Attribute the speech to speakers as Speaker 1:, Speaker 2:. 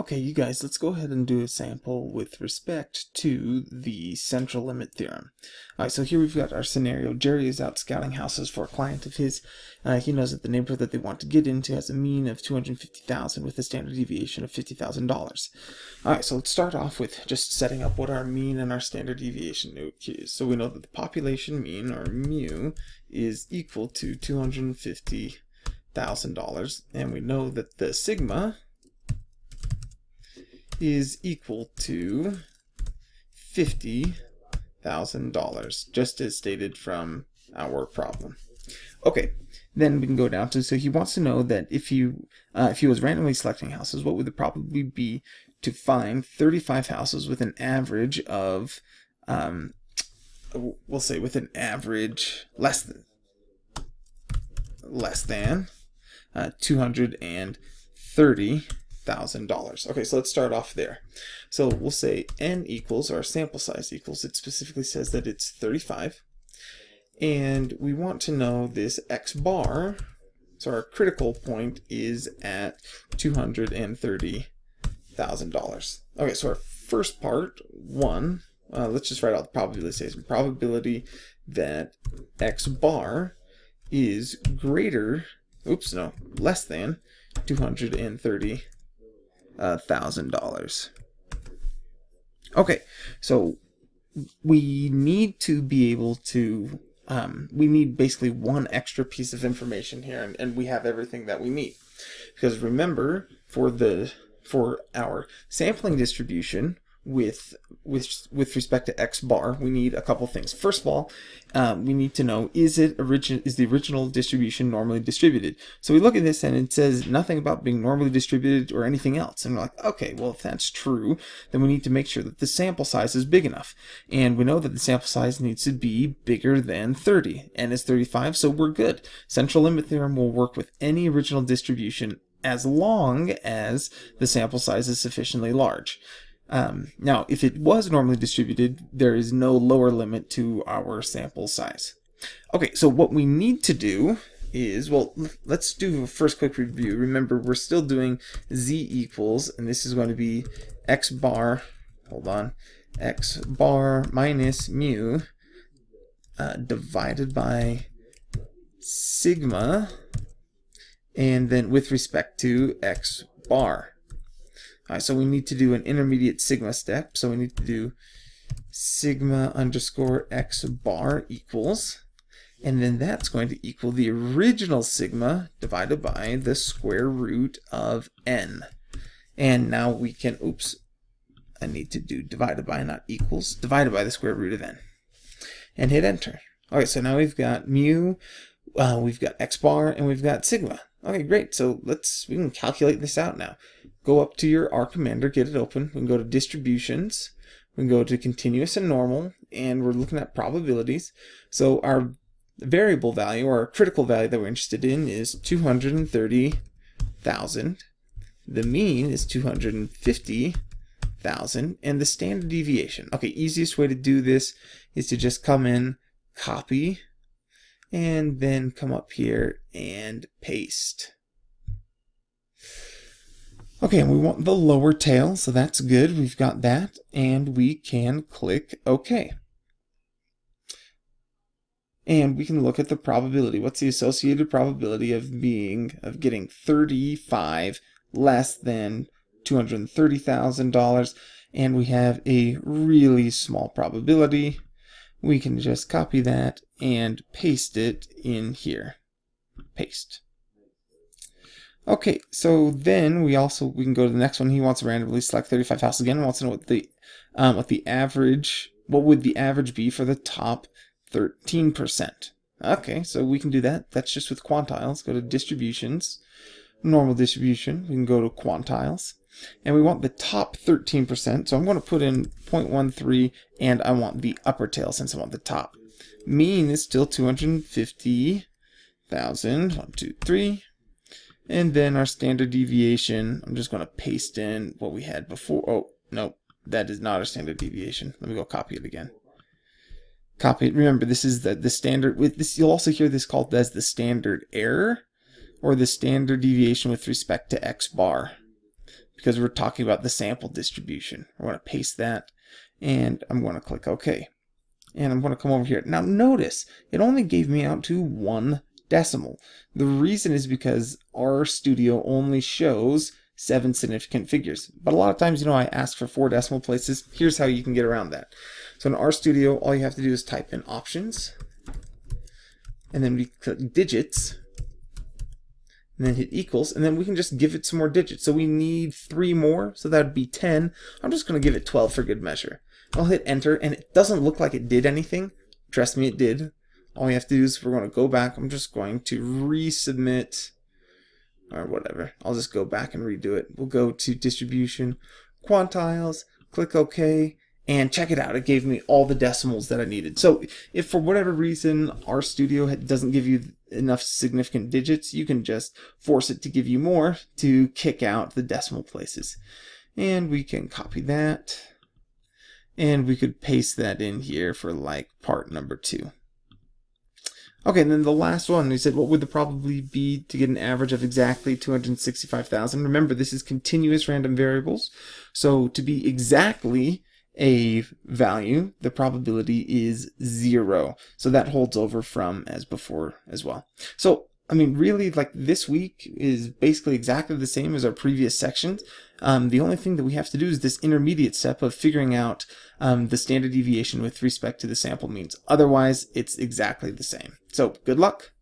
Speaker 1: Okay, you guys, let's go ahead and do a sample with respect to the central limit theorem. Alright, so here we've got our scenario. Jerry is out scouting houses for a client of his. Uh, he knows that the neighborhood that they want to get into has a mean of 250000 with a standard deviation of $50,000. Alright, so let's start off with just setting up what our mean and our standard deviation is. So we know that the population mean, or mu, is equal to $250,000. And we know that the sigma is equal to $50,000, just as stated from our problem. Okay, then we can go down to, so he wants to know that if you, uh, if he was randomly selecting houses, what would the probability be to find 35 houses with an average of, um, we'll say with an average less than, less than uh, 230 thousand dollars. Okay, so let's start off there. So we'll say n equals our sample size equals. It specifically says that it's 35, and we want to know this x bar. So our critical point is at two hundred and thirty thousand dollars. Okay, so our first part one. Uh, let's just write out the probability. Probability that x bar is greater. Oops, no, less than two hundred and thirty thousand dollars. Okay, so we need to be able to um, we need basically one extra piece of information here and, and we have everything that we need because remember for the for our sampling distribution with with with respect to x bar, we need a couple things. First of all, um, we need to know is it origin is the original distribution normally distributed? So we look at this and it says nothing about being normally distributed or anything else. And we're like, okay, well if that's true, then we need to make sure that the sample size is big enough. And we know that the sample size needs to be bigger than 30. N is 35, so we're good. Central limit theorem will work with any original distribution as long as the sample size is sufficiently large. Um, now, if it was normally distributed, there is no lower limit to our sample size. Okay, so what we need to do is, well, let's do a first quick review. Remember, we're still doing z equals, and this is going to be x bar, hold on, x bar minus mu uh, divided by sigma, and then with respect to x bar. Alright, so we need to do an intermediate sigma step. So we need to do sigma underscore x bar equals, and then that's going to equal the original sigma divided by the square root of n. And now we can, oops, I need to do divided by, not equals, divided by the square root of n. And hit enter. All right, so now we've got mu, uh, we've got x bar, and we've got sigma. Okay, great. So let's, we can calculate this out now go up to your R Commander, get it open. We can go to distributions. We can go to continuous and normal, and we're looking at probabilities. So our variable value, or our critical value that we're interested in is 230,000. The mean is 250,000, and the standard deviation. Okay, easiest way to do this is to just come in, copy, and then come up here and paste. Okay, and we want the lower tail, so that's good. We've got that, and we can click OK. And we can look at the probability. What's the associated probability of being, of getting 35 less than $230,000? And we have a really small probability. We can just copy that and paste it in here. Paste. Okay, so then we also we can go to the next one. He wants to randomly select 35 houses again. Wants to know what the um, what the average what would the average be for the top 13%. Okay, so we can do that. That's just with quantiles. Go to distributions, normal distribution. We can go to quantiles. And we want the top 13%. So I'm going to put in 0.13 and I want the upper tail since I want the top. Mean is still 250,000. One, two, three. And then our standard deviation, I'm just going to paste in what we had before. Oh, no, that is not our standard deviation. Let me go copy it again. Copy it. Remember, this is the, the standard. With this, You'll also hear this called as the standard error or the standard deviation with respect to x bar. because we're talking about the sample distribution. We're going to paste that and I'm going to click OK. And I'm going to come over here. Now notice, it only gave me out to one decimal. The reason is because RStudio only shows seven significant figures. But a lot of times, you know, I ask for four decimal places. Here's how you can get around that. So in RStudio, all you have to do is type in options, and then we click digits, and then hit equals, and then we can just give it some more digits. So we need three more, so that would be 10. I'm just going to give it 12 for good measure. I'll hit enter, and it doesn't look like it did anything. Trust me, it did. All we have to do is we're going to go back. I'm just going to resubmit or whatever. I'll just go back and redo it. We'll go to distribution, quantiles, click OK, and check it out. It gave me all the decimals that I needed. So if for whatever reason RStudio doesn't give you enough significant digits, you can just force it to give you more to kick out the decimal places. And we can copy that. And we could paste that in here for like part number two. Okay, and then the last one, we said what would the probability be to get an average of exactly 265,000? Remember, this is continuous random variables. So to be exactly a value, the probability is zero. So that holds over from as before as well. So I mean, really, like this week is basically exactly the same as our previous sections. Um, the only thing that we have to do is this intermediate step of figuring out um, the standard deviation with respect to the sample means. Otherwise, it's exactly the same. So good luck.